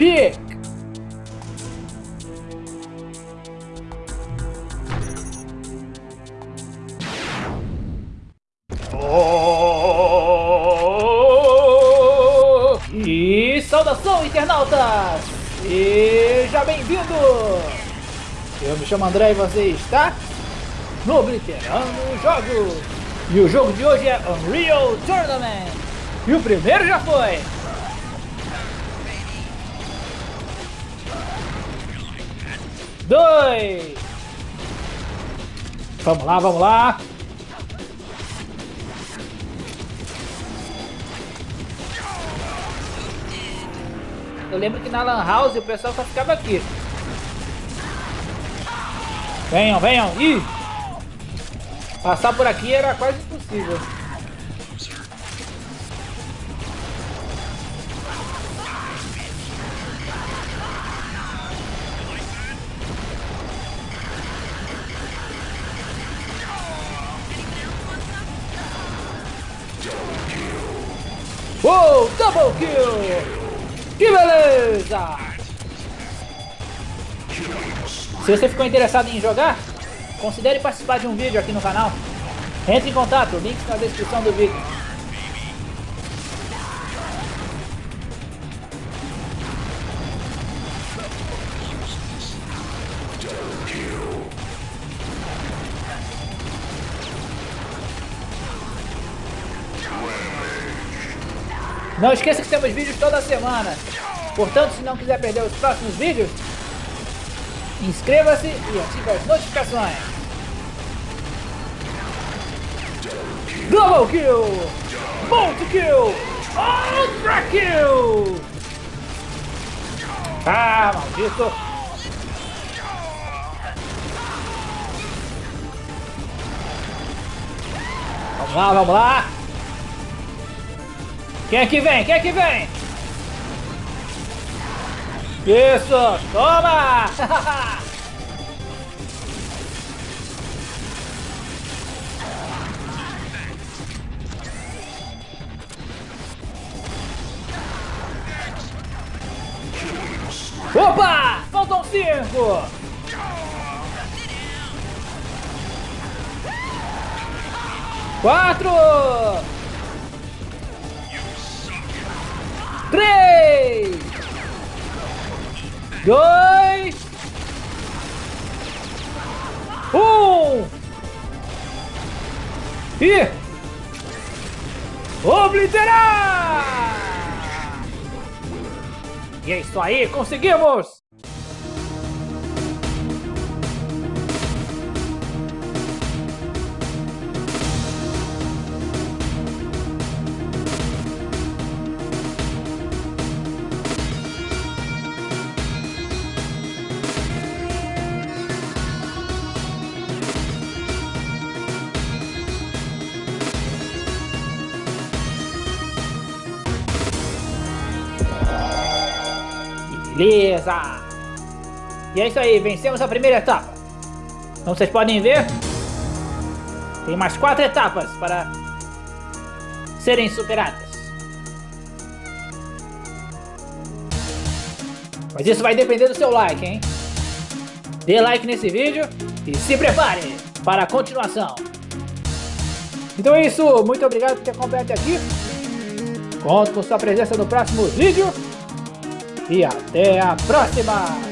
Pick. Oh! E saudação, internautas! Seja bem-vindo! Eu me chamo André e você está no Obliterando Jogos! E o jogo de hoje é Unreal Tournament! E o primeiro já foi! Dois! Vamos lá, vamos lá! Eu lembro que na Lan House o pessoal só ficava aqui. Venham, venham! Ih! Passar por aqui era quase impossível. Uou! Double kill! Que beleza! Se você ficou interessado em jogar, considere participar de um vídeo aqui no canal. Entre em contato, links na descrição do vídeo. Não esqueça que temos vídeos toda semana. Portanto, se não quiser perder os próximos vídeos, inscreva-se e ative as notificações. Double Kill! Multi Kill! Ultra Kill! Ah, maldito! Vamos lá, vamos lá! Quem é que vem? Quem é que vem? Isso! Toma! Opa! Faltam cinco! Quatro! Dois! Um! E... Obliterar! E é isso aí, conseguimos! Beleza! E é isso aí, vencemos a primeira etapa. Como vocês podem ver, tem mais quatro etapas para serem superadas. Mas isso vai depender do seu like, hein? Dê like nesse vídeo e se prepare para a continuação. Então é isso, muito obrigado por ter acompanhado aqui. Conto com sua presença no próximo vídeo e até a próxima!